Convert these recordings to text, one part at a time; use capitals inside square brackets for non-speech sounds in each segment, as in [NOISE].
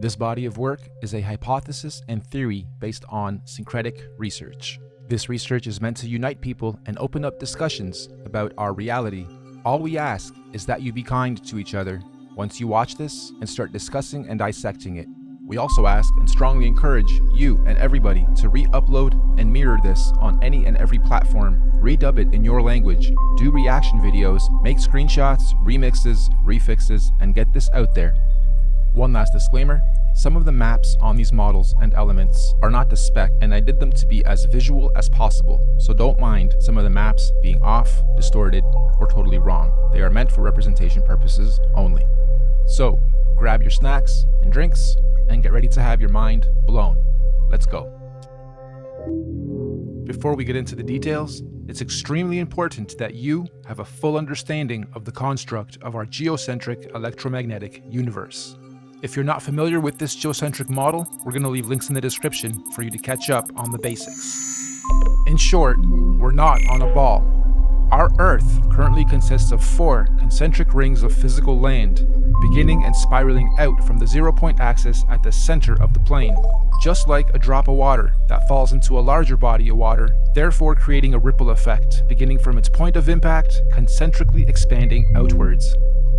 This body of work is a hypothesis and theory based on syncretic research. This research is meant to unite people and open up discussions about our reality. All we ask is that you be kind to each other once you watch this and start discussing and dissecting it. We also ask and strongly encourage you and everybody to re-upload and mirror this on any and every platform, redub it in your language, do reaction videos, make screenshots, remixes, refixes, and get this out there. One last disclaimer, some of the maps on these models and elements are not to spec and I did them to be as visual as possible, so don't mind some of the maps being off, distorted, or totally wrong. They are meant for representation purposes only. So, grab your snacks and drinks and get ready to have your mind blown. Let's go. Before we get into the details, it's extremely important that you have a full understanding of the construct of our geocentric electromagnetic universe. If you're not familiar with this geocentric model, we're going to leave links in the description for you to catch up on the basics. In short, we're not on a ball. Our Earth currently consists of four concentric rings of physical land, beginning and spiraling out from the zero point axis at the center of the plane, just like a drop of water that falls into a larger body of water, therefore creating a ripple effect, beginning from its point of impact, concentrically expanding outwards.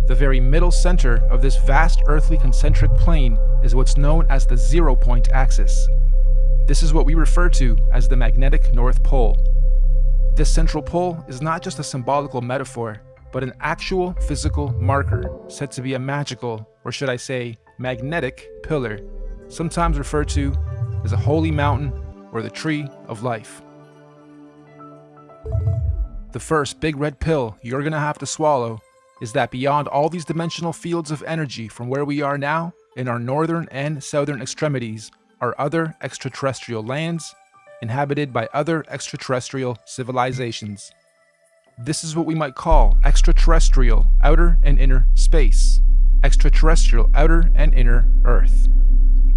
The very middle center of this vast earthly concentric plane is what's known as the zero point axis. This is what we refer to as the magnetic North Pole. This central pole is not just a symbolical metaphor, but an actual physical marker said to be a magical, or should I say, magnetic pillar, sometimes referred to as a holy mountain or the tree of life. The first big red pill you're gonna have to swallow is that beyond all these dimensional fields of energy from where we are now, in our northern and southern extremities, are other extraterrestrial lands inhabited by other extraterrestrial civilizations. This is what we might call extraterrestrial outer and inner space, extraterrestrial outer and inner Earth.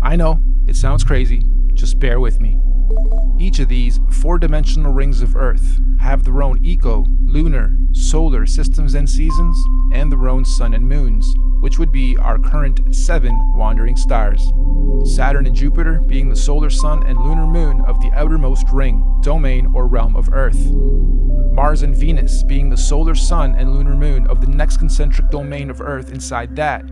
I know, it sounds crazy, just bear with me. Each of these four-dimensional rings of Earth have their own eco, lunar, solar systems and seasons, and their own sun and moons, which would be our current seven wandering stars. Saturn and Jupiter being the solar sun and lunar moon of the outermost ring, domain, or realm of Earth. Mars and Venus being the solar sun and lunar moon of the next concentric domain of Earth inside that,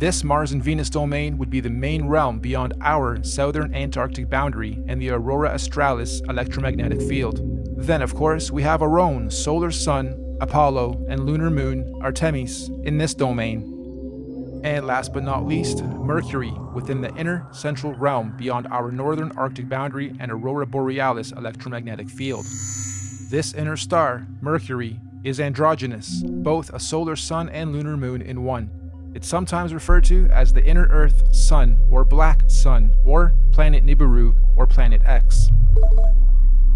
this Mars and Venus domain would be the main realm beyond our southern Antarctic boundary and the Aurora Australis electromagnetic field. Then, of course, we have our own solar sun, Apollo, and lunar moon, Artemis, in this domain. And last but not least, Mercury within the inner central realm beyond our northern Arctic boundary and Aurora Borealis electromagnetic field. This inner star, Mercury, is androgynous, both a solar sun and lunar moon in one. It's sometimes referred to as the inner Earth Sun or Black Sun or Planet Nibiru or Planet X.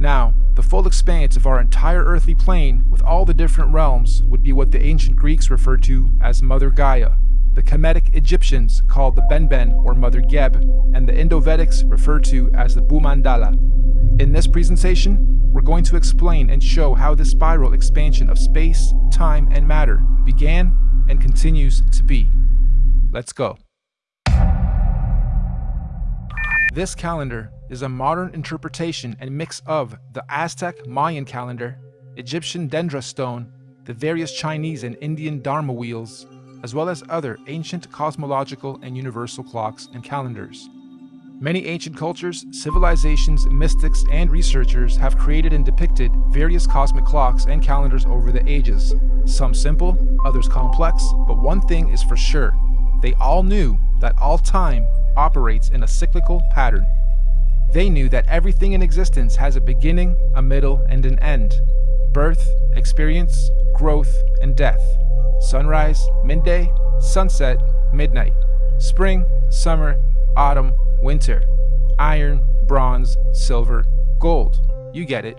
Now, the full expanse of our entire earthly plane with all the different realms would be what the ancient Greeks referred to as Mother Gaia, the Kemetic Egyptians called the Benben or Mother Geb, and the Indo-Vedics referred to as the Bhumandala. In this presentation, we're going to explain and show how the spiral expansion of space, time, and matter began and continues to be. Let's go. This calendar is a modern interpretation and mix of the Aztec Mayan calendar, Egyptian Dendera stone, the various Chinese and Indian Dharma wheels, as well as other ancient cosmological and universal clocks and calendars. Many ancient cultures, civilizations, mystics, and researchers have created and depicted various cosmic clocks and calendars over the ages. Some simple, others complex, but one thing is for sure. They all knew that all time operates in a cyclical pattern. They knew that everything in existence has a beginning, a middle, and an end. Birth, experience, growth, and death. Sunrise, midday, sunset, midnight. Spring, summer, autumn, winter, iron, bronze, silver, gold. You get it.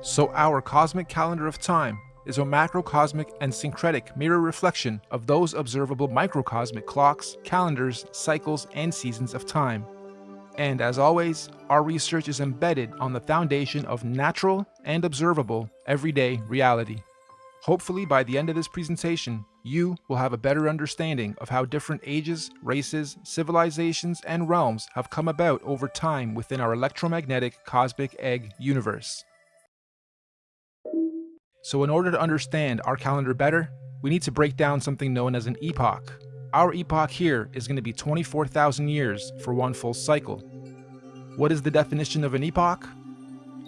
So our cosmic calendar of time is a macrocosmic and syncretic mirror reflection of those observable microcosmic clocks, calendars, cycles, and seasons of time. And as always, our research is embedded on the foundation of natural and observable everyday reality. Hopefully, by the end of this presentation, you will have a better understanding of how different ages, races, civilizations, and realms have come about over time within our electromagnetic cosmic egg universe. So, in order to understand our calendar better, we need to break down something known as an epoch. Our epoch here is going to be 24,000 years for one full cycle. What is the definition of an epoch?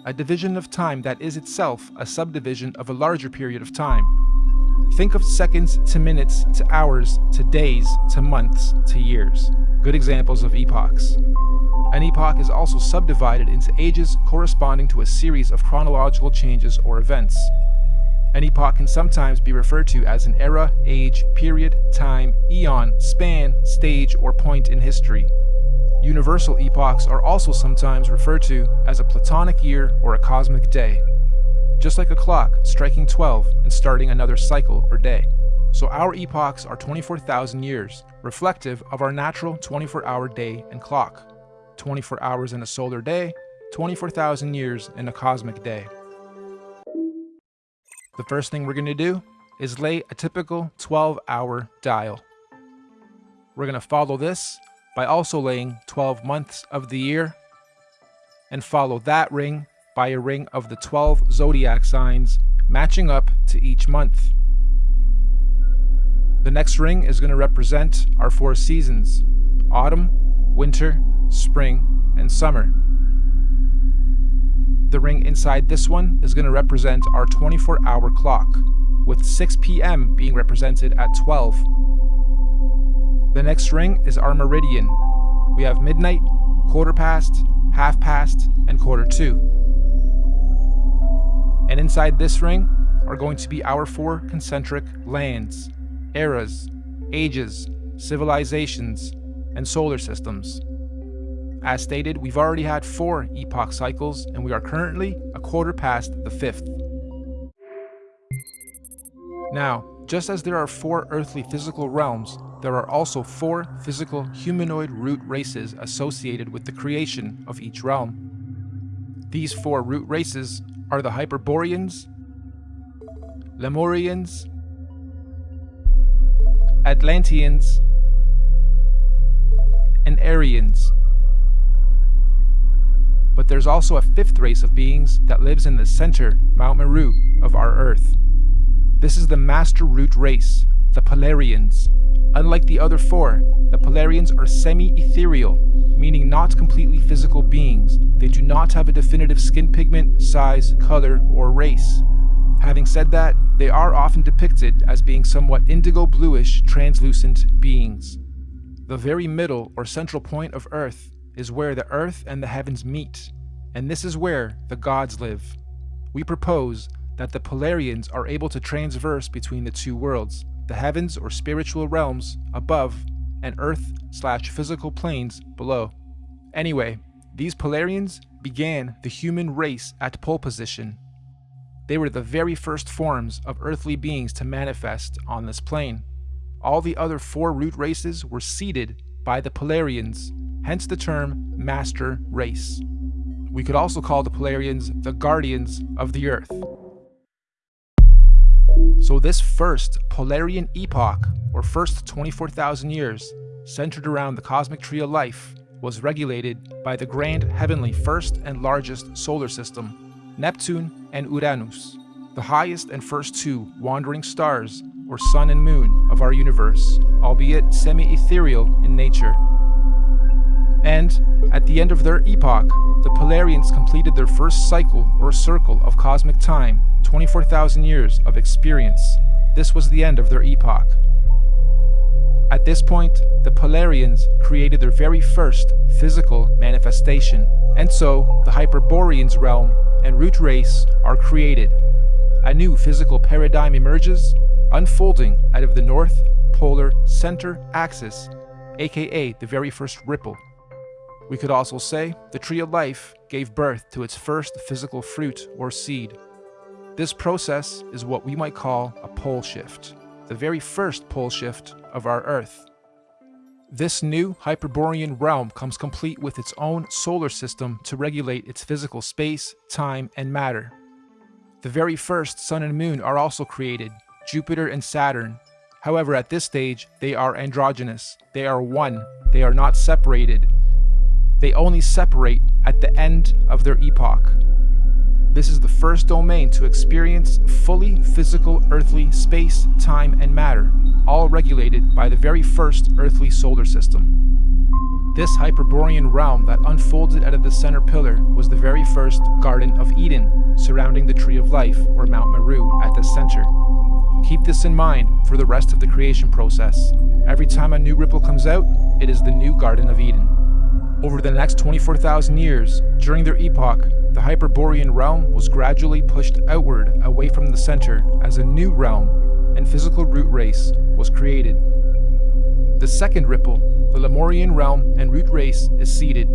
A division of time that is itself a subdivision of a larger period of time. Think of seconds to minutes to hours to days to months to years. Good examples of epochs. An epoch is also subdivided into ages corresponding to a series of chronological changes or events. An epoch can sometimes be referred to as an era, age, period, time, eon, span, stage, or point in history. Universal epochs are also sometimes referred to as a platonic year or a cosmic day, just like a clock striking 12 and starting another cycle or day. So our epochs are 24,000 years, reflective of our natural 24-hour day and clock. 24 hours in a solar day, 24,000 years in a cosmic day. The first thing we're going to do is lay a typical 12-hour dial. We're going to follow this by also laying 12 months of the year and follow that ring by a ring of the 12 zodiac signs matching up to each month. The next ring is going to represent our four seasons autumn, winter, spring, and summer. The ring inside this one is going to represent our 24 hour clock, with 6 p.m. being represented at 12 the next ring is our meridian. We have midnight, quarter past, half past, and quarter to. And inside this ring are going to be our four concentric lands, eras, ages, civilizations, and solar systems. As stated, we've already had four epoch cycles, and we are currently a quarter past the fifth. Now, just as there are four earthly physical realms, there are also four physical humanoid root races associated with the creation of each realm. These four root races are the Hyperboreans, Lemurians, Atlanteans, and Aryans. But there's also a fifth race of beings that lives in the center, Mount Meru, of our Earth. This is the master root race, the Polarians. Unlike the other four, the Polarians are semi-ethereal, meaning not completely physical beings. They do not have a definitive skin pigment, size, color, or race. Having said that, they are often depicted as being somewhat indigo-bluish, translucent beings. The very middle or central point of Earth is where the Earth and the heavens meet, and this is where the gods live. We propose that the Polarians are able to transverse between the two worlds, the heavens or spiritual realms above and earth slash physical planes below. Anyway, these Polarians began the human race at pole position. They were the very first forms of earthly beings to manifest on this plane. All the other four root races were seeded by the Polarians, hence the term Master Race. We could also call the Polarians the Guardians of the Earth. So this first Polarian epoch, or first 24,000 years, centered around the cosmic tree of life, was regulated by the grand heavenly first and largest solar system, Neptune and Uranus, the highest and first two wandering stars, or sun and moon, of our universe, albeit semi-ethereal in nature. And, at the end of their epoch, the Polarians completed their first cycle or circle of cosmic time 24,000 years of experience, this was the end of their epoch. At this point, the Polarians created their very first physical manifestation, and so the Hyperboreans realm and root race are created. A new physical paradigm emerges, unfolding out of the North Polar Center Axis, aka the very first ripple. We could also say the Tree of Life gave birth to its first physical fruit or seed. This process is what we might call a pole shift, the very first pole shift of our Earth. This new Hyperborean realm comes complete with its own solar system to regulate its physical space, time, and matter. The very first Sun and Moon are also created, Jupiter and Saturn. However, at this stage, they are androgynous. They are one. They are not separated. They only separate at the end of their epoch. This is the first domain to experience fully physical earthly space, time, and matter, all regulated by the very first earthly solar system. This Hyperborean realm that unfolded out of the center pillar was the very first Garden of Eden, surrounding the Tree of Life, or Mount Meru, at the center. Keep this in mind for the rest of the creation process. Every time a new ripple comes out, it is the new Garden of Eden. Over the next 24,000 years, during their epoch, the Hyperborean realm was gradually pushed outward away from the center as a new realm and physical root race was created. The second ripple, the Lemurian realm and root race, is seeded.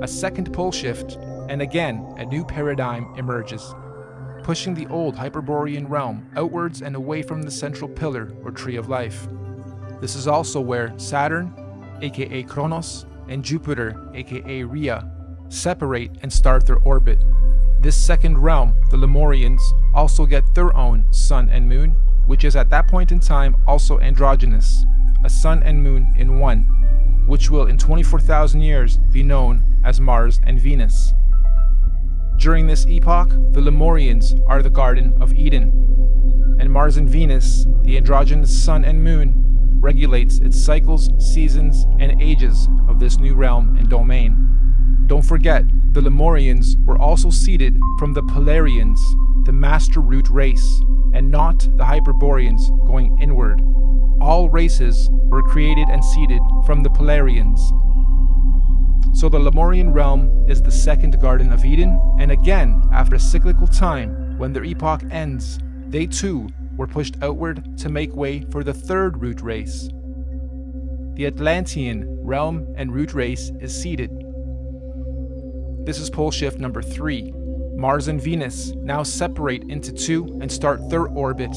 A second pole shift, and again a new paradigm emerges, pushing the old Hyperborean realm outwards and away from the central pillar or tree of life. This is also where Saturn, aka Kronos, and Jupiter, aka Rhea, separate and start their orbit. This second realm, the Lemurians, also get their own sun and moon, which is at that point in time also androgynous, a sun and moon in one, which will in 24,000 years be known as Mars and Venus. During this epoch, the Lemurians are the Garden of Eden, and Mars and Venus, the androgynous sun and moon, regulates its cycles, seasons, and ages of this new realm and domain. Don't forget, the Lemurians were also seeded from the Polarians, the master root race, and not the Hyperboreans going inward. All races were created and seeded from the Polarians. So the Lemurian realm is the second Garden of Eden, and again, after a cyclical time, when their epoch ends, they too were pushed outward to make way for the third root race. The Atlantean realm and root race is seeded. This is pole shift number 3. Mars and Venus now separate into two and start their orbit.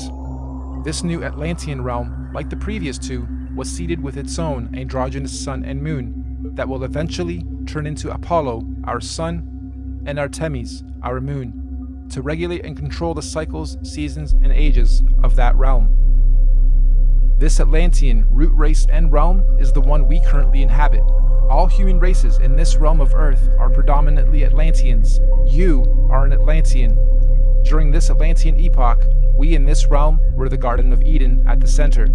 This new Atlantean realm, like the previous two, was seeded with its own androgynous sun and moon that will eventually turn into Apollo, our sun, and Artemis, our moon to regulate and control the cycles, seasons, and ages of that realm. This Atlantean root race and realm is the one we currently inhabit. All human races in this realm of Earth are predominantly Atlanteans. You are an Atlantean. During this Atlantean epoch, we in this realm were the Garden of Eden at the center.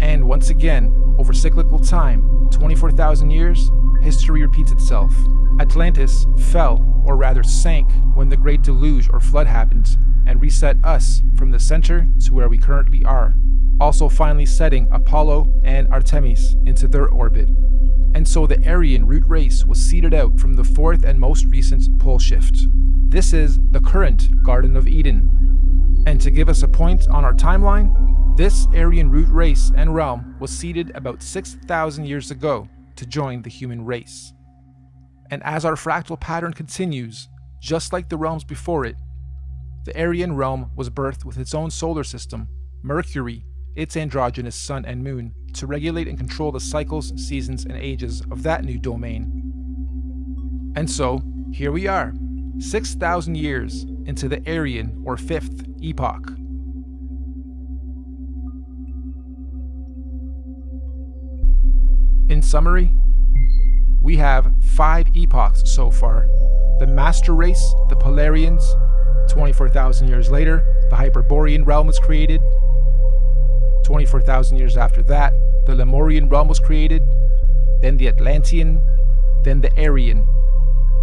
And once again, over cyclical time, 24,000 years, history repeats itself. Atlantis fell or rather sank, when the Great Deluge or Flood happened, and reset us from the center to where we currently are, also finally setting Apollo and Artemis into their orbit. And so the Aryan root race was seeded out from the fourth and most recent pole shift. This is the current Garden of Eden. And to give us a point on our timeline, this Aryan root race and realm was seeded about 6,000 years ago to join the human race. And as our fractal pattern continues, just like the realms before it, the Aryan realm was birthed with its own solar system, Mercury, its androgynous sun and moon, to regulate and control the cycles, seasons, and ages of that new domain. And so, here we are, 6,000 years into the Aryan or fifth epoch. In summary, we have five epochs so far. The Master Race, the Polarians, 24,000 years later, the Hyperborean realm was created. 24,000 years after that, the Lemurian realm was created, then the Atlantean, then the Aryan.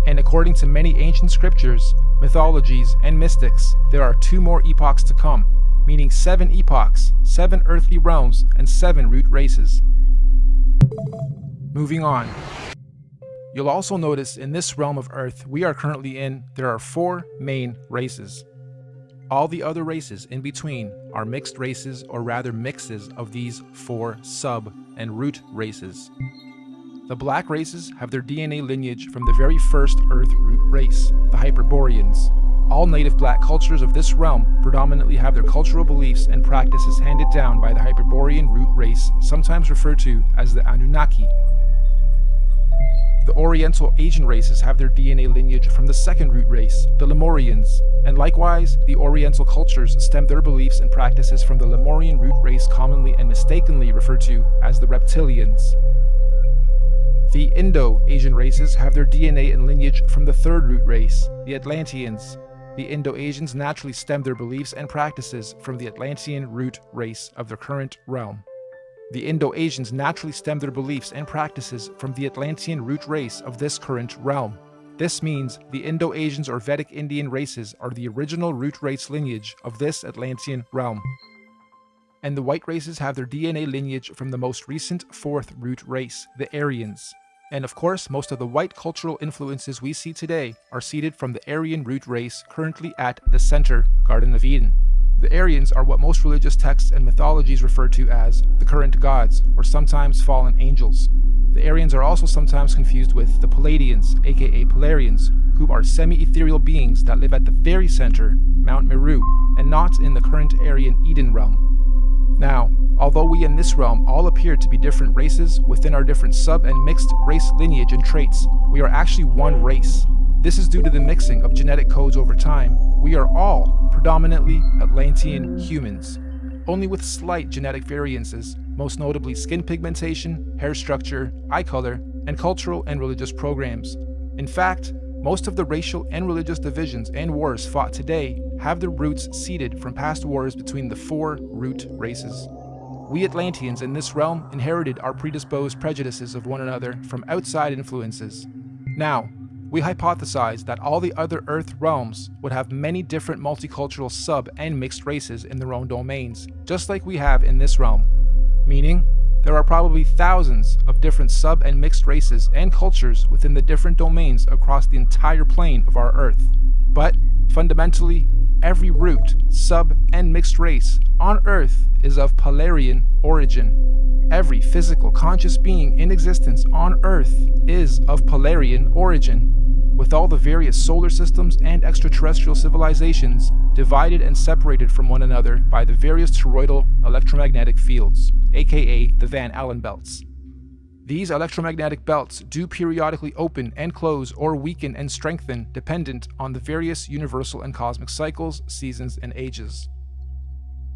And according to many ancient scriptures, mythologies, and mystics, there are two more epochs to come, meaning seven epochs, seven earthly realms, and seven root races. Moving on. You'll also notice in this realm of Earth we are currently in, there are four main races. All the other races in between are mixed races or rather mixes of these four sub and root races. The black races have their DNA lineage from the very first Earth root race, the Hyperboreans. All native black cultures of this realm predominantly have their cultural beliefs and practices handed down by the Hyperborean root race, sometimes referred to as the Anunnaki, the Oriental Asian races have their DNA lineage from the second root race, the Lemurians, and likewise, the Oriental cultures stem their beliefs and practices from the Lemurian root race commonly and mistakenly referred to as the Reptilians. The Indo-Asian races have their DNA and lineage from the third root race, the Atlanteans. The Indo-Asians naturally stem their beliefs and practices from the Atlantean root race of their current realm. The Indo-Asians naturally stem their beliefs and practices from the Atlantean root race of this current realm. This means the Indo-Asians or Vedic Indian races are the original root race lineage of this Atlantean realm. And the white races have their DNA lineage from the most recent fourth root race, the Aryans. And of course, most of the white cultural influences we see today are seeded from the Aryan root race currently at the center, Garden of Eden. The Aryans are what most religious texts and mythologies refer to as the current gods, or sometimes fallen angels. The Aryans are also sometimes confused with the Pleiadians, aka Polarians, who are semi-ethereal beings that live at the very center, Mount Meru, and not in the current Aryan Eden realm. Although we in this realm all appear to be different races within our different sub and mixed race lineage and traits, we are actually one race. This is due to the mixing of genetic codes over time. We are all predominantly Atlantean humans, only with slight genetic variances, most notably skin pigmentation, hair structure, eye color, and cultural and religious programs. In fact, most of the racial and religious divisions and wars fought today have their roots seeded from past wars between the four root races. We Atlanteans in this realm inherited our predisposed prejudices of one another from outside influences. Now, we hypothesize that all the other Earth realms would have many different multicultural sub and mixed races in their own domains, just like we have in this realm. Meaning, there are probably thousands of different sub and mixed races and cultures within the different domains across the entire plane of our Earth. But, fundamentally, every root, sub, and mixed race on Earth is of Polarian origin. Every physical conscious being in existence on Earth is of Polarian origin, with all the various solar systems and extraterrestrial civilizations divided and separated from one another by the various toroidal electromagnetic fields, aka the Van Allen belts. These electromagnetic belts do periodically open and close or weaken and strengthen dependent on the various universal and cosmic cycles, seasons, and ages.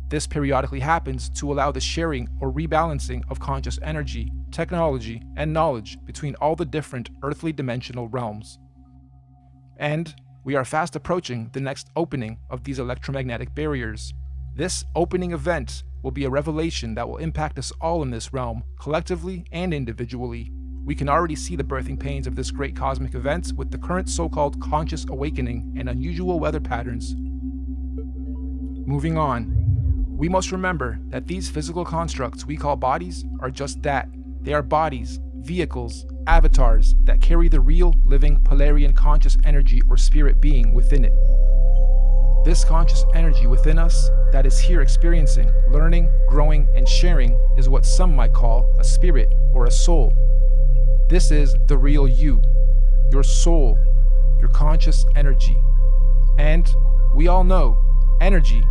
This periodically happens to allow the sharing or rebalancing of conscious energy, technology, and knowledge between all the different earthly dimensional realms. And we are fast approaching the next opening of these electromagnetic barriers. This opening event will be a revelation that will impact us all in this realm, collectively and individually. We can already see the birthing pains of this great cosmic event with the current so-called conscious awakening and unusual weather patterns. Moving on, we must remember that these physical constructs we call bodies are just that. They are bodies, vehicles, avatars that carry the real, living, Polarian conscious energy or spirit being within it. This conscious energy within us that is here experiencing, learning, growing, and sharing is what some might call a spirit or a soul. This is the real you, your soul, your conscious energy. And we all know energy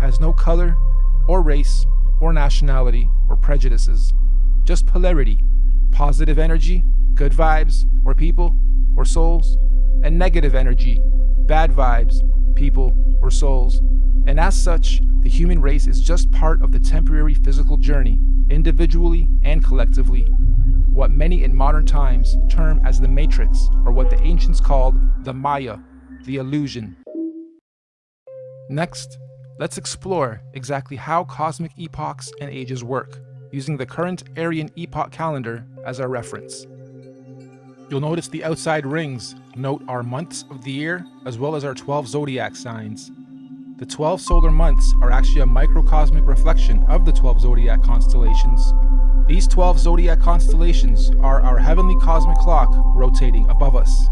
has no color or race or nationality or prejudices, just polarity, positive energy, good vibes or people or souls, and negative energy, bad vibes, people, or souls, and as such, the human race is just part of the temporary physical journey, individually and collectively. What many in modern times term as the matrix, or what the ancients called the Maya, the illusion. Next, let's explore exactly how cosmic epochs and ages work, using the current Aryan epoch calendar as our reference. You'll notice the outside rings note our months of the year as well as our 12 zodiac signs. The 12 solar months are actually a microcosmic reflection of the 12 zodiac constellations. These 12 zodiac constellations are our heavenly cosmic clock rotating above us.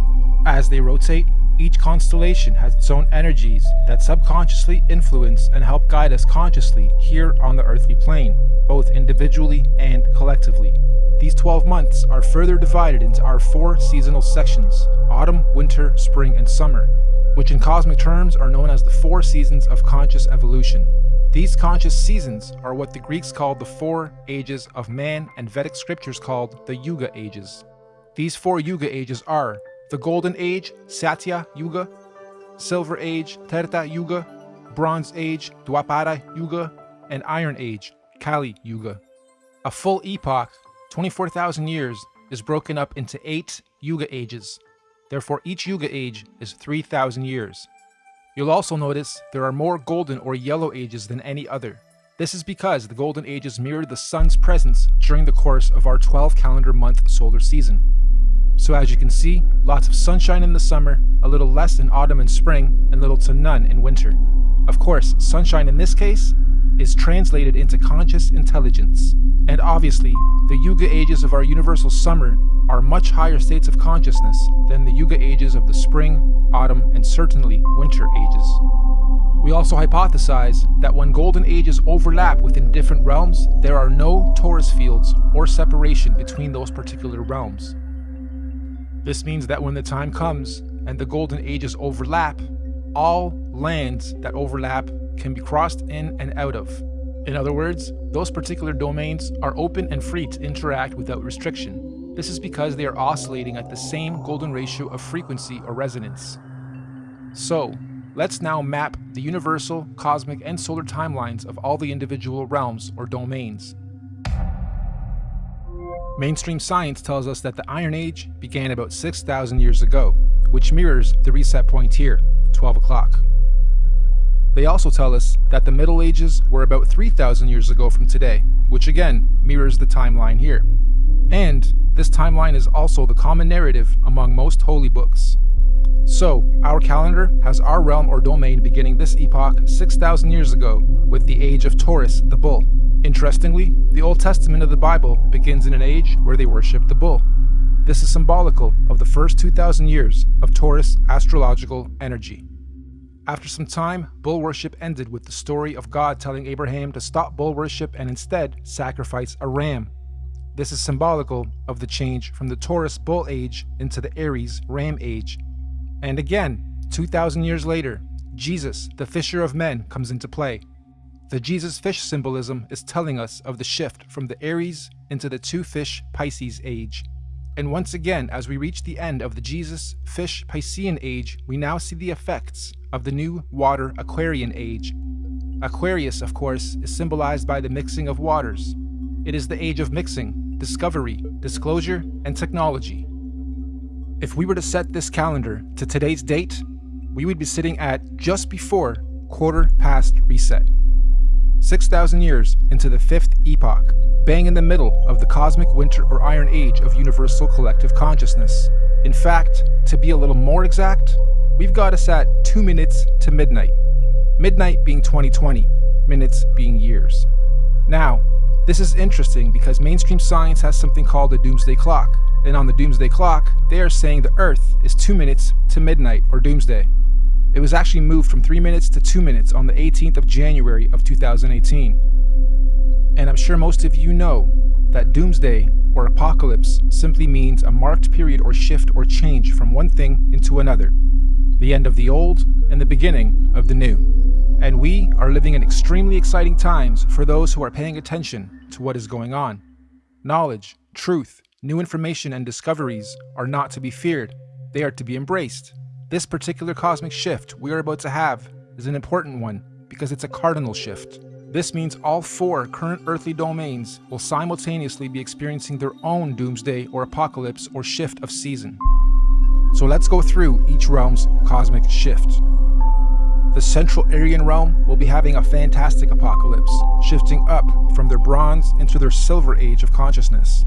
As they rotate, each constellation has its own energies that subconsciously influence and help guide us consciously here on the earthly plane, both individually and collectively. These 12 months are further divided into our four seasonal sections autumn, winter, spring, and summer, which in cosmic terms are known as the four seasons of conscious evolution. These conscious seasons are what the Greeks called the four ages of man and Vedic scriptures called the Yuga ages. These four Yuga ages are the Golden Age, Satya Yuga, Silver Age, Treta Yuga, Bronze Age, Dwapara Yuga, and Iron Age, Kali Yuga. A full epoch, 24,000 years, is broken up into eight Yuga ages. Therefore, each Yuga age is 3,000 years. You'll also notice there are more golden or yellow ages than any other. This is because the golden ages mirror the sun's presence during the course of our 12 calendar month solar season. So as you can see, lots of sunshine in the summer, a little less in autumn and spring, and little to none in winter. Of course, sunshine in this case is translated into conscious intelligence. And obviously, the Yuga ages of our universal summer are much higher states of consciousness than the Yuga ages of the spring, autumn, and certainly winter ages. We also hypothesize that when golden ages overlap within different realms, there are no torus fields or separation between those particular realms. This means that when the time comes and the golden ages overlap, all lands that overlap can be crossed in and out of. In other words, those particular domains are open and free to interact without restriction. This is because they are oscillating at the same golden ratio of frequency or resonance. So, let's now map the universal, cosmic, and solar timelines of all the individual realms or domains. Mainstream science tells us that the Iron Age began about 6,000 years ago, which mirrors the reset point here, 12 o'clock. They also tell us that the Middle Ages were about 3,000 years ago from today, which again mirrors the timeline here. And this timeline is also the common narrative among most holy books. So, our calendar has our realm or domain beginning this epoch 6,000 years ago with the age of Taurus, the bull. Interestingly, the Old Testament of the Bible begins in an age where they worship the bull. This is symbolical of the first 2,000 years of Taurus astrological energy. After some time, bull worship ended with the story of God telling Abraham to stop bull worship and instead sacrifice a ram. This is symbolical of the change from the Taurus bull age into the Aries ram age. And again, 2,000 years later, Jesus, the fisher of men, comes into play. The Jesus fish symbolism is telling us of the shift from the Aries into the two fish Pisces age. And once again, as we reach the end of the Jesus fish Piscean age, we now see the effects of the new water Aquarian age. Aquarius, of course, is symbolized by the mixing of waters. It is the age of mixing, discovery, disclosure, and technology. If we were to set this calendar to today's date, we would be sitting at just before quarter past reset. 6,000 years into the fifth epoch, bang in the middle of the cosmic winter or iron age of universal collective consciousness. In fact, to be a little more exact, we've got us at 2 minutes to midnight. Midnight being 2020, minutes being years. Now, this is interesting because mainstream science has something called a doomsday clock, and on the doomsday clock, they are saying the Earth is 2 minutes to midnight or doomsday. It was actually moved from 3 minutes to 2 minutes on the 18th of January of 2018. And I'm sure most of you know that doomsday or apocalypse simply means a marked period or shift or change from one thing into another, the end of the old and the beginning of the new. And we are living in extremely exciting times for those who are paying attention to what is going on. Knowledge, truth, new information, and discoveries are not to be feared, they are to be embraced. This particular cosmic shift we are about to have is an important one because it's a cardinal shift. This means all four current earthly domains will simultaneously be experiencing their own doomsday or apocalypse or shift of season. So let's go through each realm's cosmic shift. The Central Aryan realm will be having a fantastic apocalypse, shifting up from their bronze into their silver age of consciousness.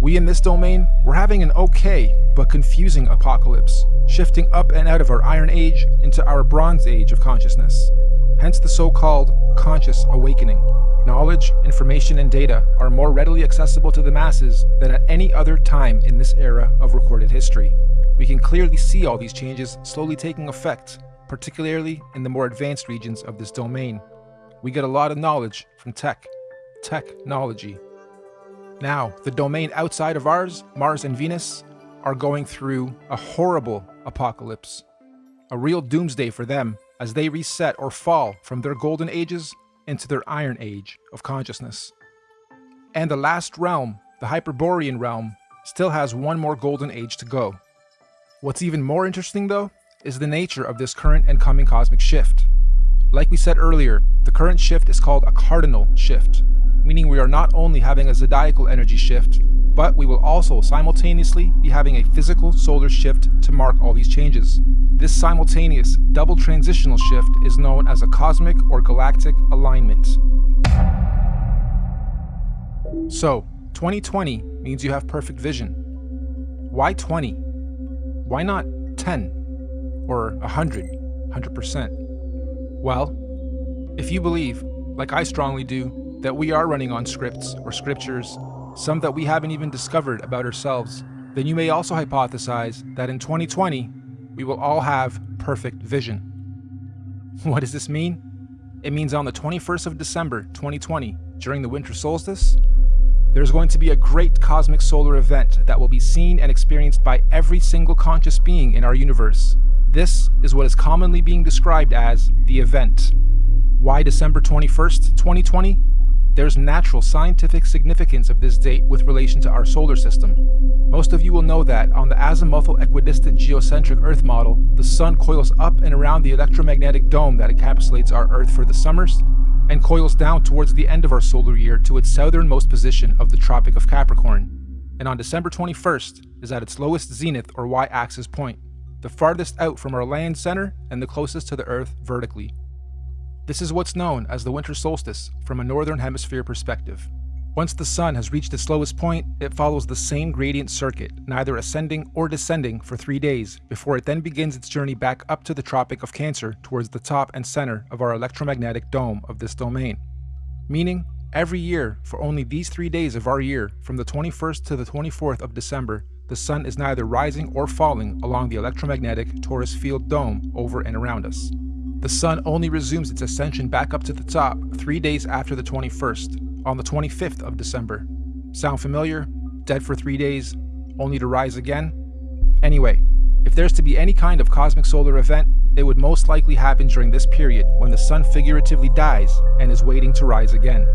We in this domain, we're having an okay but confusing apocalypse, shifting up and out of our Iron Age into our Bronze Age of consciousness. Hence the so-called conscious awakening. Knowledge, information, and data are more readily accessible to the masses than at any other time in this era of recorded history. We can clearly see all these changes slowly taking effect, particularly in the more advanced regions of this domain. We get a lot of knowledge from tech, technology, now, the domain outside of ours, Mars and Venus, are going through a horrible apocalypse. A real doomsday for them as they reset or fall from their golden ages into their iron age of consciousness. And the last realm, the Hyperborean realm, still has one more golden age to go. What's even more interesting, though, is the nature of this current and coming cosmic shift. Like we said earlier, the current shift is called a cardinal shift, meaning we are not only having a zodiacal energy shift, but we will also simultaneously be having a physical solar shift to mark all these changes. This simultaneous double transitional shift is known as a cosmic or galactic alignment. So, 2020 means you have perfect vision. Why 20? Why not 10 or 100, 100%? Well, if you believe, like I strongly do, that we are running on scripts or scriptures, some that we haven't even discovered about ourselves, then you may also hypothesize that in 2020, we will all have perfect vision. [LAUGHS] What does this mean? It means on the 21st of December 2020, during the winter solstice, there's going to be a great cosmic solar event that will be seen and experienced by every single conscious being in our universe. This is what is commonly being described as the event. Why December 21st, 2020? There's natural scientific significance of this date with relation to our solar system. Most of you will know that on the azimuthal equidistant geocentric Earth model, the Sun coils up and around the electromagnetic dome that encapsulates our Earth for the summers, and coils down towards the end of our solar year to its southernmost position of the Tropic of Capricorn. And on December 21st is at its lowest zenith or y-axis point, the farthest out from our land center and the closest to the Earth vertically. This is what's known as the winter solstice from a northern hemisphere perspective. Once the sun has reached its lowest point, it follows the same gradient circuit, neither ascending or descending for three days, before it then begins its journey back up to the Tropic of Cancer towards the top and center of our electromagnetic dome of this domain. Meaning, every year, for only these three days of our year, from the 21st to the 24th of December, the sun is neither rising or falling along the electromagnetic torus field dome over and around us. The sun only resumes its ascension back up to the top three days after the 21st, on the 25th of December. Sound familiar? Dead for three days, only to rise again? Anyway, if there's to be any kind of cosmic solar event, it would most likely happen during this period when the sun figuratively dies and is waiting to rise again.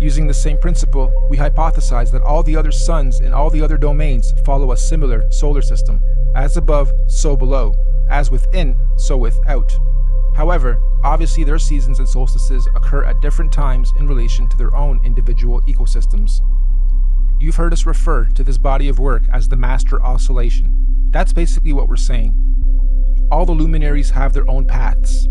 Using the same principle, we hypothesize that all the other suns in all the other domains follow a similar solar system. As above, so below. As within, so without. However, obviously their seasons and solstices occur at different times in relation to their own individual ecosystems. You've heard us refer to this body of work as the master oscillation. That's basically what we're saying. All the luminaries have their own paths.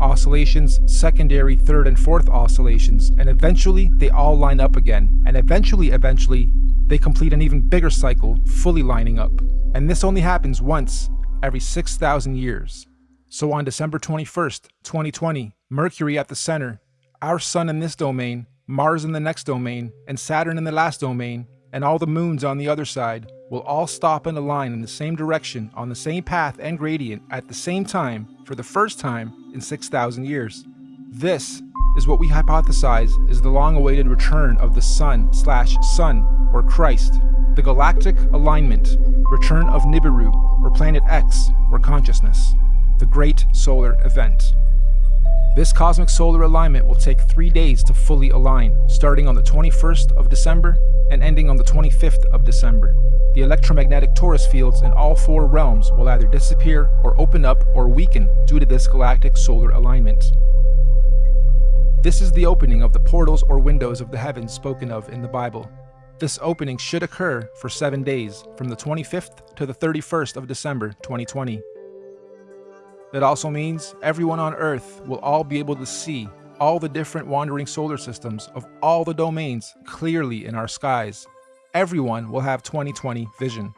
Oscillations, secondary, third, and fourth oscillations, and eventually they all line up again, and eventually, eventually, they complete an even bigger cycle, fully lining up. And this only happens once every 6,000 years. So on December 21st, 2020, Mercury at the center, our Sun in this domain, Mars in the next domain, and Saturn in the last domain, and all the moons on the other side, will all stop and align in the same direction on the same path and gradient at the same time for the first time in 6,000 years. This is what we hypothesize is the long-awaited return of the Sun slash Sun, or Christ, the galactic alignment, return of Nibiru, or Planet X, or consciousness the Great Solar Event. This cosmic solar alignment will take three days to fully align, starting on the 21st of December and ending on the 25th of December. The electromagnetic torus fields in all four realms will either disappear or open up or weaken due to this galactic solar alignment. This is the opening of the portals or windows of the heavens spoken of in the Bible. This opening should occur for seven days, from the 25th to the 31st of December 2020. That also means everyone on Earth will all be able to see all the different wandering solar systems of all the domains clearly in our skies. Everyone will have 2020 vision.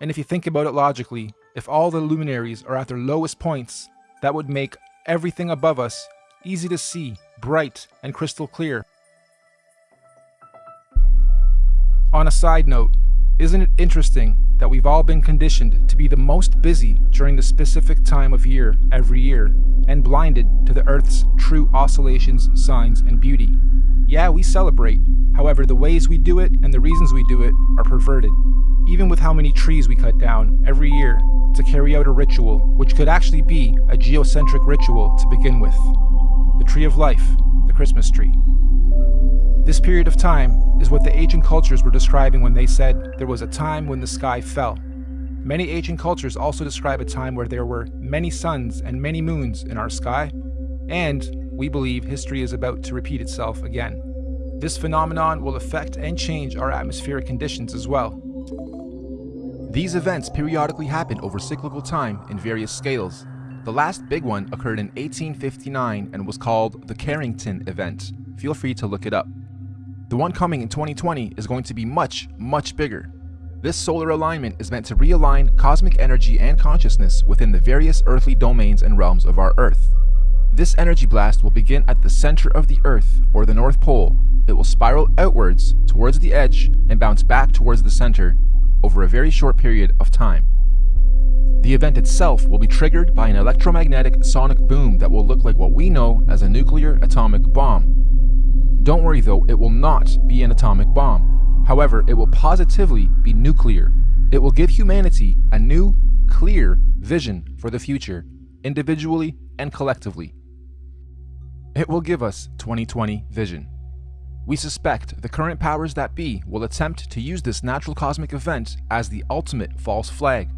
And if you think about it logically, if all the luminaries are at their lowest points, that would make everything above us easy to see, bright, and crystal clear. On a side note, isn't it interesting that we've all been conditioned to be the most busy during the specific time of year every year, and blinded to the Earth's true oscillations, signs, and beauty? Yeah, we celebrate, however, the ways we do it and the reasons we do it are perverted. Even with how many trees we cut down every year to carry out a ritual, which could actually be a geocentric ritual to begin with. The tree of life, the Christmas tree. This period of time is what the ancient cultures were describing when they said there was a time when the sky fell. Many ancient cultures also describe a time where there were many suns and many moons in our sky, and we believe history is about to repeat itself again. This phenomenon will affect and change our atmospheric conditions as well. These events periodically happen over cyclical time in various scales. The last big one occurred in 1859 and was called the Carrington event. Feel free to look it up. The one coming in 2020 is going to be much, much bigger. This solar alignment is meant to realign cosmic energy and consciousness within the various earthly domains and realms of our Earth. This energy blast will begin at the center of the Earth, or the North Pole. It will spiral outwards towards the edge and bounce back towards the center over a very short period of time. The event itself will be triggered by an electromagnetic sonic boom that will look like what we know as a nuclear atomic bomb. Don't worry though, it will not be an atomic bomb. However, it will positively be nuclear. It will give humanity a new, clear vision for the future, individually and collectively. It will give us 2020 vision. We suspect the current powers that be will attempt to use this natural cosmic event as the ultimate false flag.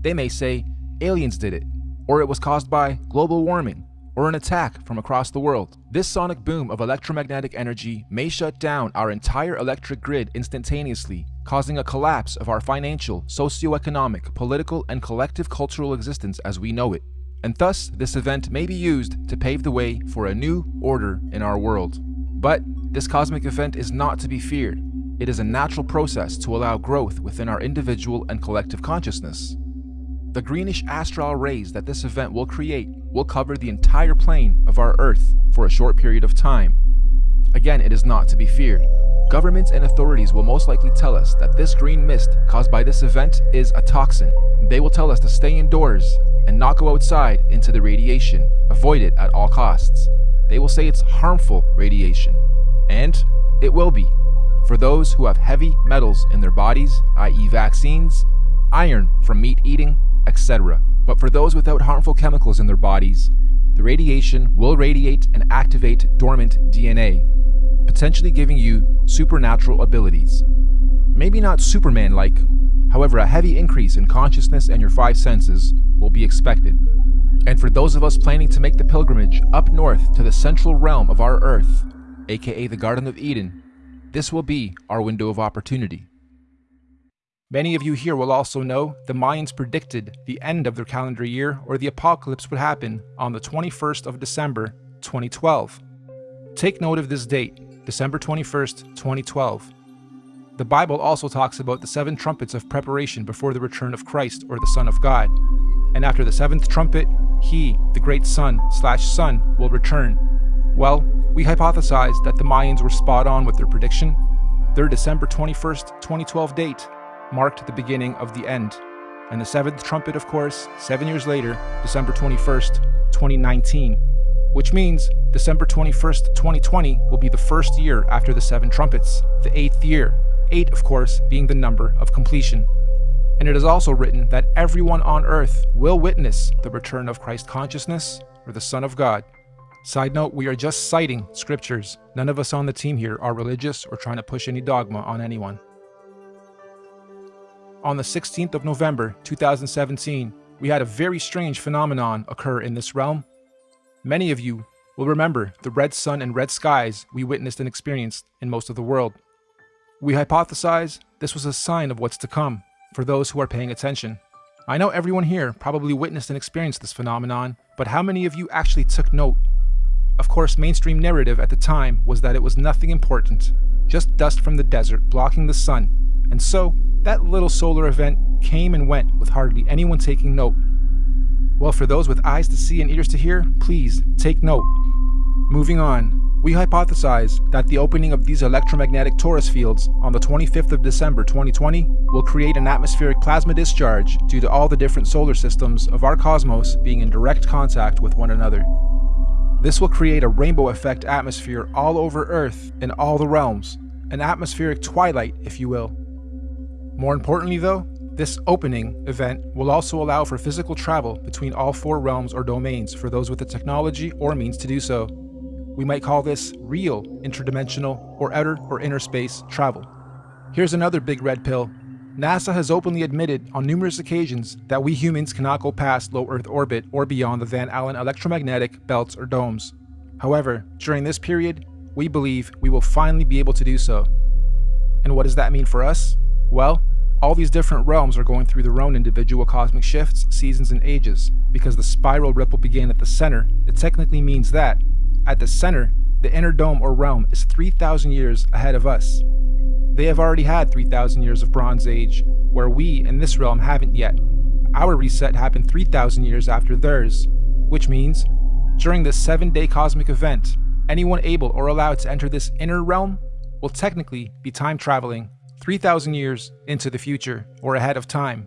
They may say aliens did it, or it was caused by global warming, or an attack from across the world. This sonic boom of electromagnetic energy may shut down our entire electric grid instantaneously, causing a collapse of our financial, socio-economic, political, and collective cultural existence as we know it and thus this event may be used to pave the way for a new order in our world. But this cosmic event is not to be feared. It is a natural process to allow growth within our individual and collective consciousness. The greenish astral rays that this event will create will cover the entire plane of our Earth for a short period of time. Again, it is not to be feared. Governments and authorities will most likely tell us that this green mist caused by this event is a toxin. They will tell us to stay indoors and not go outside into the radiation. Avoid it at all costs. They will say it's harmful radiation. And it will be. For those who have heavy metals in their bodies, i.e., vaccines, iron from meat eating, etc. But for those without harmful chemicals in their bodies, the radiation will radiate and activate dormant DNA, potentially giving you supernatural abilities. Maybe not Superman like, however, a heavy increase in consciousness and your five senses will be expected. And for those of us planning to make the pilgrimage up north to the central realm of our Earth, aka the Garden of Eden, this will be our window of opportunity. Many of you here will also know the Mayans predicted the end of their calendar year or the apocalypse would happen on the 21st of December 2012. Take note of this date, December 21st, 2012. The Bible also talks about the seven trumpets of preparation before the return of Christ or the Son of God. And after the seventh trumpet, he, the great sun slash sun, will return. Well, we hypothesized that the Mayans were spot on with their prediction. Their December 21st, 2012 date marked the beginning of the end. And the seventh trumpet, of course, seven years later, December 21st, 2019, which means December 21st, 2020 will be the first year after the seven trumpets, the eighth year, eight, of course, being the number of completion. And it is also written that everyone on earth will witness the return of Christ consciousness or the Son of God. Side note, we are just citing scriptures. None of us on the team here are religious or trying to push any dogma on anyone. On the 16th of November 2017, we had a very strange phenomenon occur in this realm. Many of you will remember the red sun and red skies we witnessed and experienced in most of the world. We hypothesize this was a sign of what's to come for those who are paying attention. I know everyone here probably witnessed and experienced this phenomenon, but how many of you actually took note? Of course, mainstream narrative at the time was that it was nothing important, just dust from the desert blocking the sun, and so that little solar event came and went with hardly anyone taking note. Well, for those with eyes to see and ears to hear, please take note. Moving on, we hypothesize that the opening of these electromagnetic torus fields on the 25th of December 2020 will create an atmospheric plasma discharge due to all the different solar systems of our cosmos being in direct contact with one another. This will create a rainbow effect atmosphere all over Earth in all the realms, an atmospheric twilight, if you will. More importantly though, this opening event will also allow for physical travel between all four realms or domains for those with the technology or means to do so. we might call this real interdimensional or outer or inner space travel. Here's another big red pill. NASA has openly admitted on numerous occasions that we humans cannot go past low Earth orbit or beyond the Van Allen electromagnetic belts or domes. However, during this period, we believe we will finally be able to do so. And what does that mean for us? Well, all these different realms are going through their own individual cosmic shifts, seasons, and ages. Because the spiral ripple began at the center, it technically means that, at the center, the inner dome or realm is 3,000 years ahead of us. They have already had 3,000 years of Bronze Age, where we in this realm haven't yet. Our reset happened 3,000 years after theirs, which means, during this seven day cosmic event, anyone able or allowed to enter this inner realm will technically be time traveling 3,000 years into the future or ahead of time.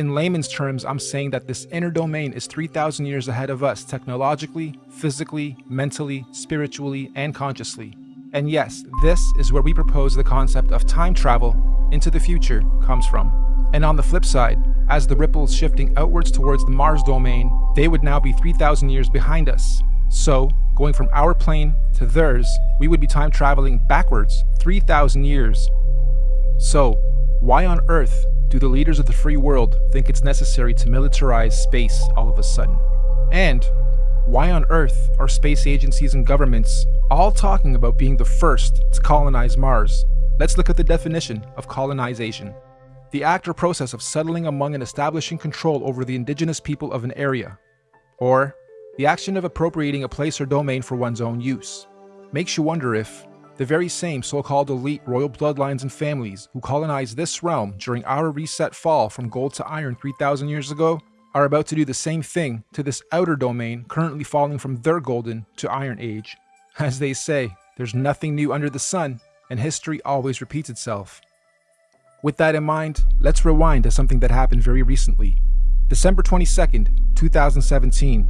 In layman's terms, I'm saying that this inner domain is 3,000 years ahead of us technologically, physically, mentally, spiritually, and consciously. And yes, this is where we propose the concept of time travel into the future comes from. And on the flip side, as the ripples shifting outwards towards the Mars domain, they would now be 3,000 years behind us. So, going from our plane to theirs, we would be time traveling backwards 3,000 years. So, why on earth do the leaders of the free world think it's necessary to militarize space all of a sudden? And why on earth are space agencies and governments all talking about being the first to colonize Mars? Let's look at the definition of colonization. The act or process of settling among and establishing control over the indigenous people of an area. Or, the action of appropriating a place or domain for one's own use. Makes you wonder if the very same so-called elite royal bloodlines and families who colonized this realm during our reset fall from gold to iron 3,000 years ago are about to do the same thing to this outer domain currently falling from their golden to iron age. As they say, there's nothing new under the sun, and history always repeats itself. With that in mind, let's rewind to something that happened very recently. December 22nd, 2017,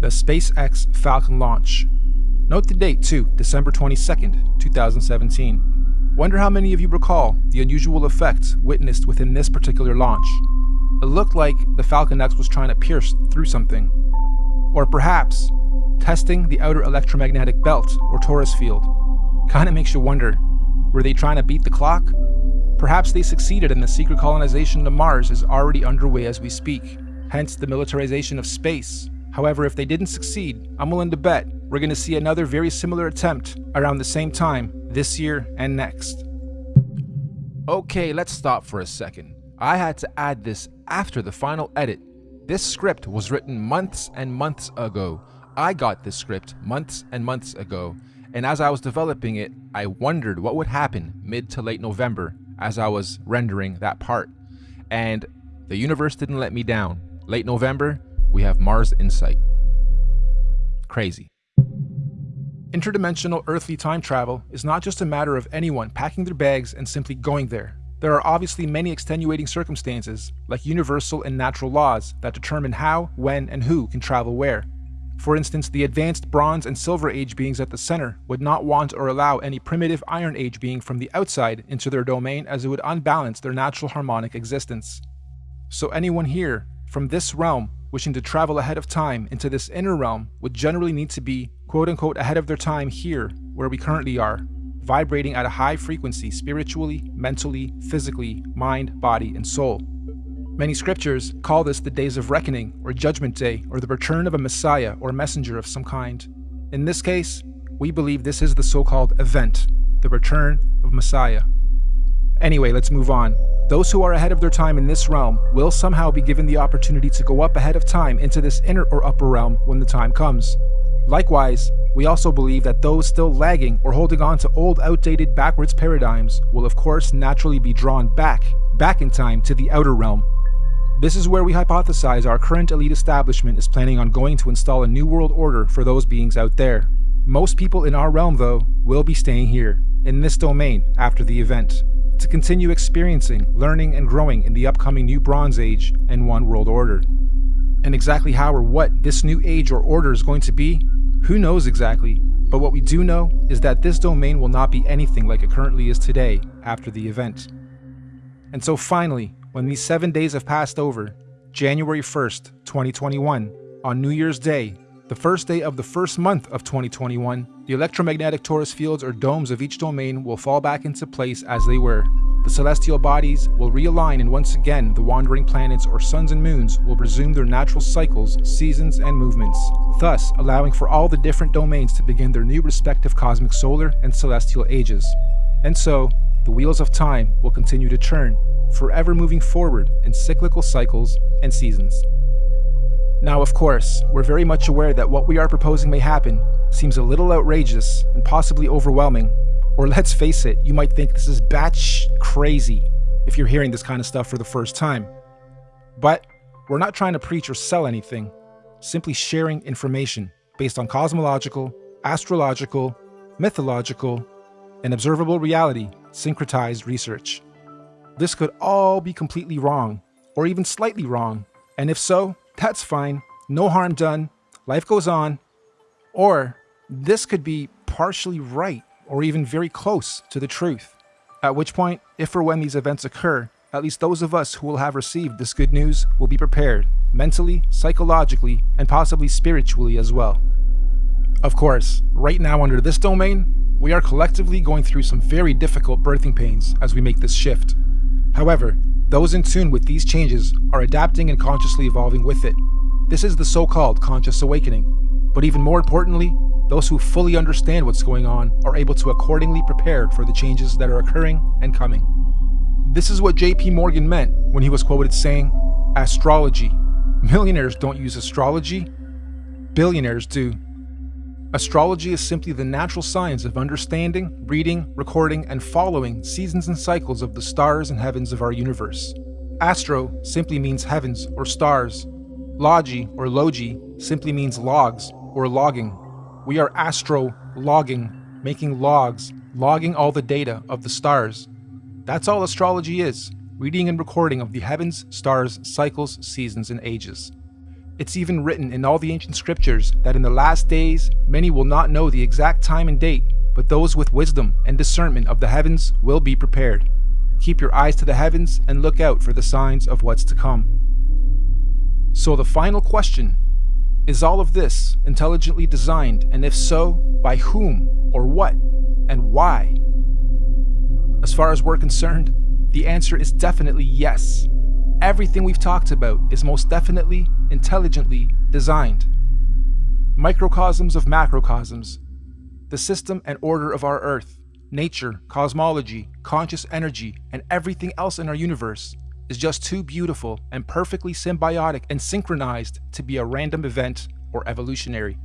the SpaceX Falcon launch. Note the date too, December 22nd, 2017. Wonder how many of you recall the unusual effects witnessed within this particular launch. It looked like the Falcon X was trying to pierce through something. Or perhaps, testing the outer electromagnetic belt or torus field. Kinda makes you wonder, were they trying to beat the clock? Perhaps they succeeded and the secret colonization to Mars is already underway as we speak, hence the militarization of space. However, if they didn't succeed, I'm willing to bet we're going to see another very similar attempt around the same time this year and next. Okay, let's stop for a second. I had to add this after the final edit. This script was written months and months ago. I got this script months and months ago, and as I was developing it, I wondered what would happen mid to late November as I was rendering that part. And the universe didn't let me down. Late November, we have Mars Insight. Crazy. Interdimensional earthly time travel is not just a matter of anyone packing their bags and simply going there. There are obviously many extenuating circumstances, like universal and natural laws, that determine how, when, and who can travel where. For instance, the advanced Bronze and Silver Age beings at the center would not want or allow any primitive Iron Age being from the outside into their domain as it would unbalance their natural harmonic existence. So anyone here, from this realm, wishing to travel ahead of time into this inner realm would generally need to be quote unquote ahead of their time here, where we currently are, vibrating at a high frequency spiritually, mentally, physically, mind, body, and soul. Many scriptures call this the days of reckoning, or judgment day, or the return of a messiah or messenger of some kind. In this case, we believe this is the so-called event, the return of Messiah. Anyway, let's move on. Those who are ahead of their time in this realm will somehow be given the opportunity to go up ahead of time into this inner or upper realm when the time comes. Likewise, we also believe that those still lagging or holding on to old outdated backwards paradigms will of course naturally be drawn back, back in time to the outer realm. This is where we hypothesize our current elite establishment is planning on going to install a new world order for those beings out there. Most people in our realm though will be staying here, in this domain after the event, to continue experiencing, learning and growing in the upcoming new Bronze Age and One World Order. And exactly how or what this new age or order is going to be, who knows exactly, but what we do know is that this domain will not be anything like it currently is today after the event. And so finally, when these seven days have passed over, January 1st, 2021, on New Year's Day, The first day of the first month of 2021, the electromagnetic torus fields or domes of each domain will fall back into place as they were. The celestial bodies will realign and once again the wandering planets or suns and moons will resume their natural cycles, seasons, and movements, thus allowing for all the different domains to begin their new respective cosmic solar and celestial ages. And so, the wheels of time will continue to turn, forever moving forward in cyclical cycles and seasons. Now, of course, we're very much aware that what we are proposing may happen seems a little outrageous and possibly overwhelming, or let's face it, you might think this is batch crazy if you're hearing this kind of stuff for the first time. But we're not trying to preach or sell anything, simply sharing information based on cosmological, astrological, mythological, and observable reality syncretized research. This could all be completely wrong, or even slightly wrong, and if so, that's fine, no harm done, life goes on. Or this could be partially right, or even very close to the truth. At which point, if or when these events occur, at least those of us who will have received this good news will be prepared, mentally, psychologically, and possibly spiritually as well. Of course, right now under this domain, we are collectively going through some very difficult birthing pains as we make this shift. However, those in tune with these changes are adapting and consciously evolving with it. This is the so-called conscious awakening. But even more importantly, those who fully understand what's going on are able to accordingly prepare for the changes that are occurring and coming. This is what JP Morgan meant when he was quoted saying, Astrology. Millionaires don't use astrology, billionaires do. Astrology is simply the natural science of understanding, reading, recording, and following seasons and cycles of the stars and heavens of our universe. Astro simply means heavens or stars. Logi or logi simply means logs or logging. We are astro logging, making logs, logging all the data of the stars. That's all astrology is reading and recording of the heavens, stars, cycles, seasons, and ages. It's even written in all the ancient scriptures that in the last days many will not know the exact time and date, but those with wisdom and discernment of the heavens will be prepared. Keep your eyes to the heavens and look out for the signs of what's to come. So the final question, is all of this intelligently designed and if so, by whom or what and why? As far as we're concerned, the answer is definitely yes. Everything we've talked about is most definitely intelligently designed. Microcosms of macrocosms, the system and order of our Earth, nature, cosmology, conscious energy, and everything else in our universe is just too beautiful and perfectly symbiotic and synchronized to be a random event or evolutionary.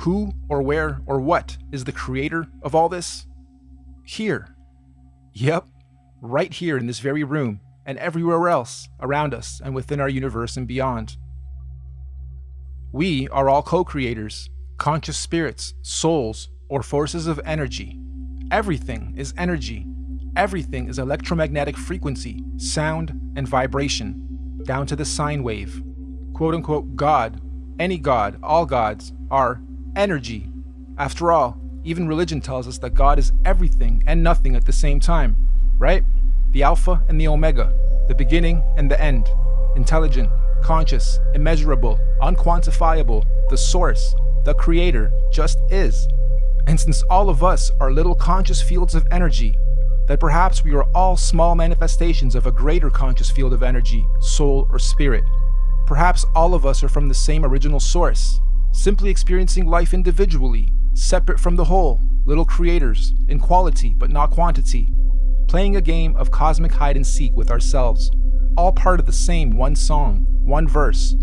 Who or where or what is the creator of all this? Here. Yep, right here in this very room and everywhere else around us and within our universe and beyond. We are all co-creators, conscious spirits, souls, or forces of energy. Everything is energy. Everything is electromagnetic frequency, sound, and vibration, down to the sine wave. Quote unquote God, any God, all gods, are energy. After all, even religion tells us that God is everything and nothing at the same time, right? The Alpha and the Omega, the beginning and the end, intelligent, conscious, immeasurable, unquantifiable, the source, the creator, just is. And since all of us are little conscious fields of energy, that perhaps we are all small manifestations of a greater conscious field of energy, soul, or spirit. Perhaps all of us are from the same original source, simply experiencing life individually, separate from the whole, little creators, in quality but not quantity, playing a game of cosmic hide and seek with ourselves, all part of the same one song, one verse,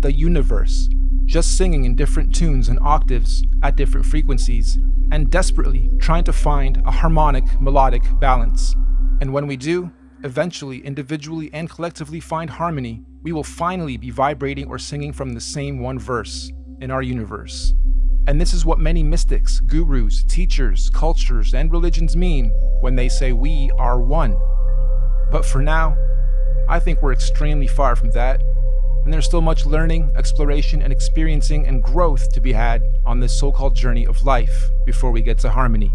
the universe, just singing in different tunes and octaves at different frequencies, and desperately trying to find a harmonic, melodic balance. And when we do, eventually, individually and collectively find harmony, we will finally be vibrating or singing from the same one verse in our universe. And this is what many mystics, gurus, teachers, cultures, and religions mean when they say we are one. But for now, I think we're extremely far from that, and there's still much learning, exploration, and experiencing and growth to be had on this so-called journey of life before we get to harmony.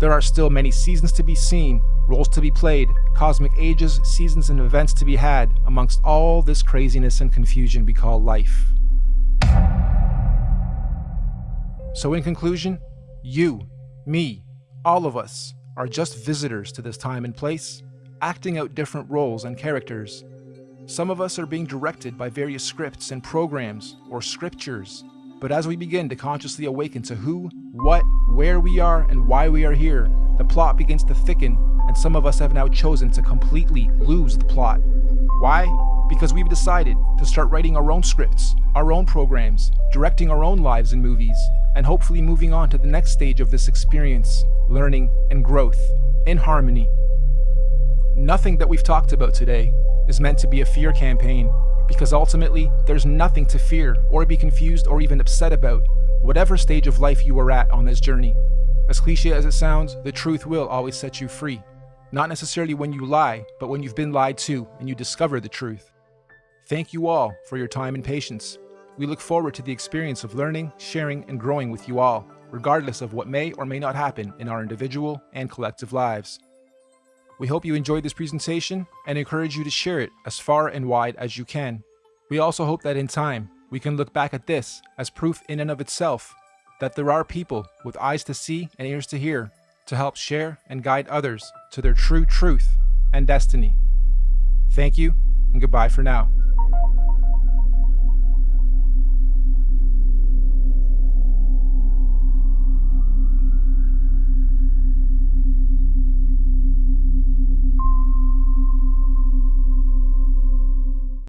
There are still many seasons to be seen, roles to be played, cosmic ages, seasons, and events to be had amongst all this craziness and confusion we call life. So, in conclusion, you, me, all of us are just visitors to this time and place, acting out different roles and characters. Some of us are being directed by various scripts and programs or scriptures. But as we begin to consciously awaken to who, what, where we are, and why we are here, the plot begins to thicken, and some of us have now chosen to completely lose the plot. Why? Because we've decided to start writing our own scripts, our own programs, directing our own lives and movies, and hopefully moving on to the next stage of this experience, learning and growth, in harmony. Nothing that we've talked about today is meant to be a fear campaign, because ultimately, there's nothing to fear or be confused or even upset about, whatever stage of life you are at on this journey. As cliche as it sounds, the truth will always set you free. Not necessarily when you lie, but when you've been lied to and you discover the truth. Thank you all for your time and patience. We look forward to the experience of learning, sharing, and growing with you all, regardless of what may or may not happen in our individual and collective lives. We hope you enjoyed this presentation and encourage you to share it as far and wide as you can. We also hope that in time, we can look back at this as proof in and of itself that there are people with eyes to see and ears to hear to help share and guide others to their true truth and destiny. Thank you, and goodbye for now.